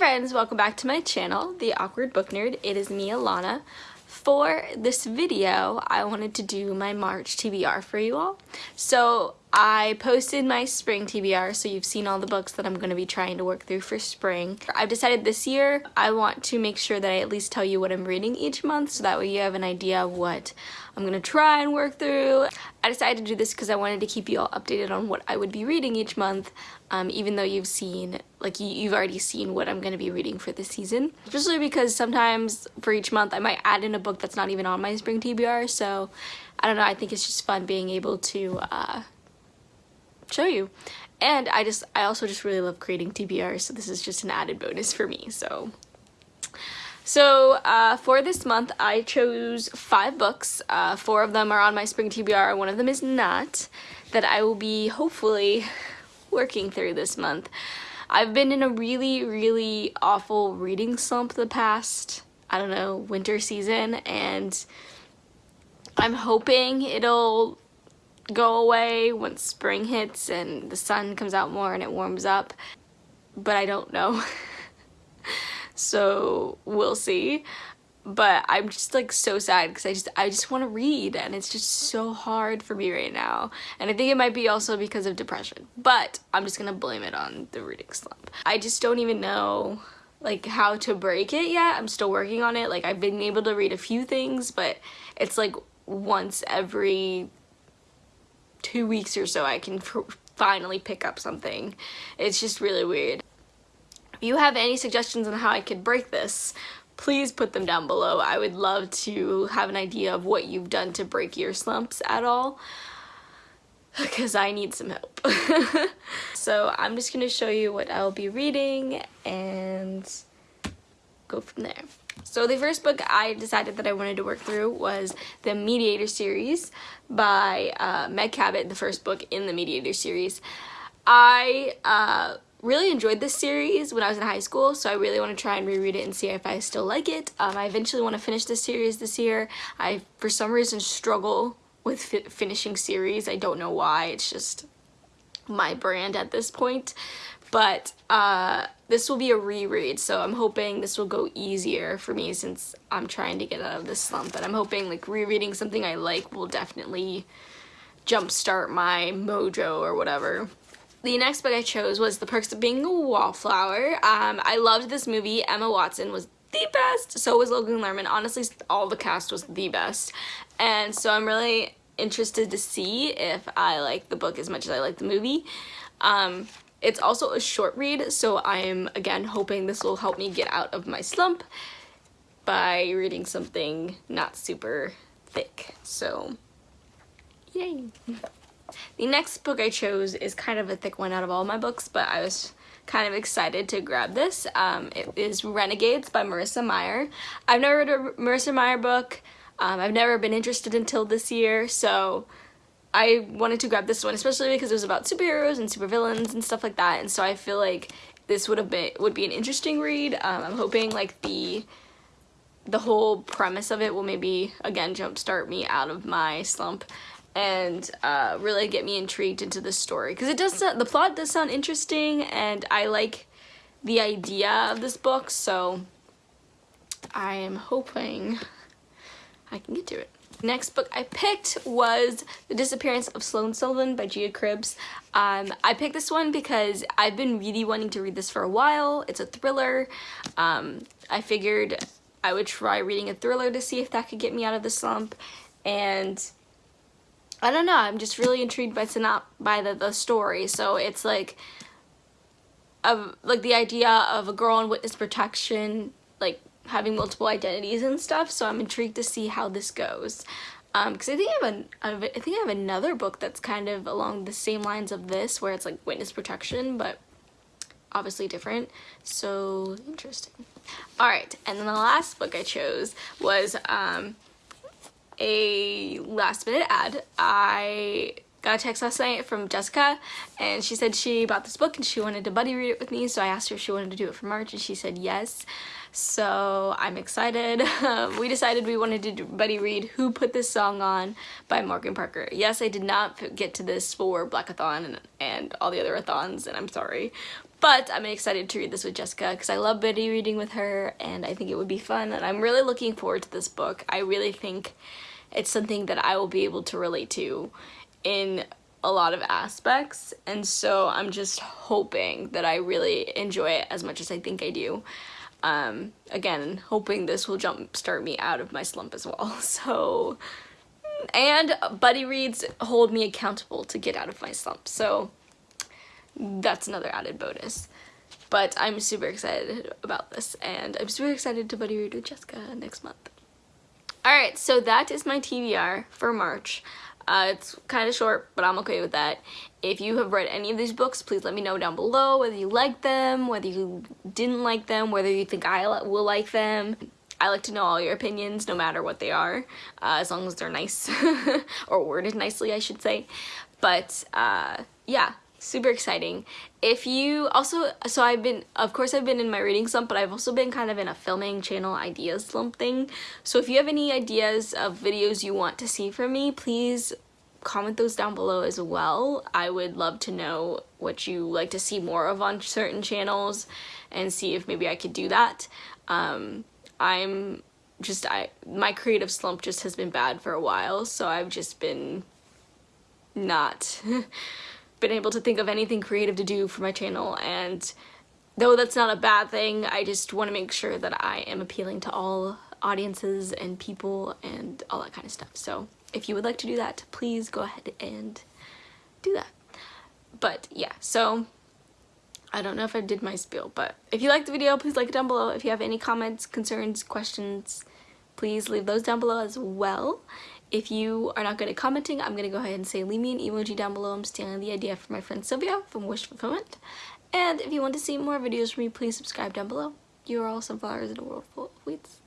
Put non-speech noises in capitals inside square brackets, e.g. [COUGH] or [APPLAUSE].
friends, welcome back to my channel, The Awkward Book Nerd. It is me, Alana. For this video, I wanted to do my March TBR for you all. So I posted my spring TBR, so you've seen all the books that I'm going to be trying to work through for spring. I've decided this year I want to make sure that I at least tell you what I'm reading each month, so that way you have an idea of what I'm going to try and work through. I decided to do this because I wanted to keep you all updated on what I would be reading each month, um, even though you've seen, like you've already seen what I'm going to be reading for this season. Especially because sometimes for each month I might add in a book that's not even on my spring TBR, so I don't know, I think it's just fun being able to uh, show you. And I just, I also just really love creating TBRs, so this is just an added bonus for me, so. So uh, for this month, I chose five books. Uh, four of them are on my spring TBR, one of them is not, that I will be hopefully working through this month. I've been in a really, really awful reading slump the past, I don't know, winter season, and I'm hoping it'll go away once spring hits and the sun comes out more and it warms up, but I don't know. [LAUGHS] so we'll see. But I'm just like so sad because I just I just want to read and it's just so hard for me right now. And I think it might be also because of depression. But I'm just gonna blame it on the reading slump. I just don't even know like how to break it yet. I'm still working on it. Like I've been able to read a few things, but it's like once every two weeks or so I can finally pick up something. It's just really weird. If you have any suggestions on how I could break this, please put them down below. I would love to have an idea of what you've done to break your slumps at all because I need some help. [LAUGHS] so I'm just going to show you what I'll be reading and go from there. So the first book I decided that I wanted to work through was the Mediator series by uh, Meg Cabot, the first book in the Mediator series. I uh, really enjoyed this series when I was in high school, so I really want to try and reread it and see if I still like it. Um, I eventually want to finish this series this year. I, for some reason, struggle with fi finishing series. I don't know why. It's just my brand at this point but uh, this will be a reread so I'm hoping this will go easier for me since I'm trying to get out of this slump but I'm hoping like rereading something I like will definitely jumpstart my mojo or whatever. The next book I chose was The Perks of Being a Wallflower. Um, I loved this movie. Emma Watson was the best. So was Logan Lerman. Honestly, all the cast was the best. And so I'm really interested to see if I like the book as much as I like the movie. Um, it's also a short read, so I'm, again, hoping this will help me get out of my slump by reading something not super thick. So, yay! [LAUGHS] The next book I chose is kind of a thick one out of all my books, but I was kind of excited to grab this. Um, it is Renegades by Marissa Meyer. I've never read a Marissa Meyer book. Um, I've never been interested until this year, so I wanted to grab this one, especially because it was about superheroes and supervillains and stuff like that. And so I feel like this would have been would be an interesting read. Um, I'm hoping like the the whole premise of it will maybe again jumpstart me out of my slump and uh, really get me intrigued into the story because it does the plot does sound interesting and I like the idea of this book so I am hoping I can get to it. Next book I picked was The Disappearance of Sloane Sullivan by Gia Cribbs. Um, I picked this one because I've been really wanting to read this for a while. It's a thriller. Um, I figured I would try reading a thriller to see if that could get me out of the slump. And I don't know, I'm just really intrigued by, by the, the story. So it's like, of like the idea of a girl in witness protection, like having multiple identities and stuff so I'm intrigued to see how this goes. Because um, I think I have a, I think I have another book that's kind of along the same lines of this where it's like witness protection but obviously different. So interesting. All right and then the last book I chose was um, a last minute ad. I got a text last night from Jessica and she said she bought this book and she wanted to buddy read it with me so I asked her if she wanted to do it for March and she said yes so I'm excited. [LAUGHS] we decided we wanted to buddy read Who Put This Song On by Morgan Parker. Yes, I did not get to this for Blackathon and, and all the other athons, and I'm sorry. But I'm excited to read this with Jessica because I love buddy reading with her and I think it would be fun and I'm really looking forward to this book. I really think it's something that I will be able to relate to in a lot of aspects and so I'm just hoping that I really enjoy it as much as I think I do. Um, again, hoping this will jumpstart me out of my slump as well. [LAUGHS] So, and buddy reads hold me accountable to get out of my slump. So that's another added bonus. But I'm super excited about this and I'm super excited to buddy read with Jessica next month. Alright, so that is my TBR for March. Uh, it's kind of short, but I'm okay with that. If you have read any of these books, please let me know down below whether you like them, whether you didn't like them, whether you think I will like them. I like to know all your opinions, no matter what they are, uh, as long as they're nice, [LAUGHS] or worded nicely, I should say. But, uh, yeah, super exciting. If you also, so I've been, of course I've been in my reading slump, but I've also been kind of in a filming channel ideas slump thing. So if you have any ideas of videos you want to see from me, please comment those down below as well. I would love to know what you like to see more of on certain channels and see if maybe I could do that. Um, I'm just, I my creative slump just has been bad for a while, so I've just been not [LAUGHS] been able to think of anything creative to do for my channel and though that's not a bad thing, I just want to make sure that I am appealing to all audiences and people and all that kind of stuff. So if you would like to do that, please go ahead and do that. But yeah, so I don't know if I did my spiel, but if you liked the video, please like it down below. If you have any comments, concerns, questions, please leave those down below as well. If you are not good at commenting, I'm going to go ahead and say leave me an emoji down below. I'm stealing the idea from my friend Sylvia from Wish Fulfillment. And if you want to see more videos from me, please subscribe down below. You are all sunflowers in a world full of weeds.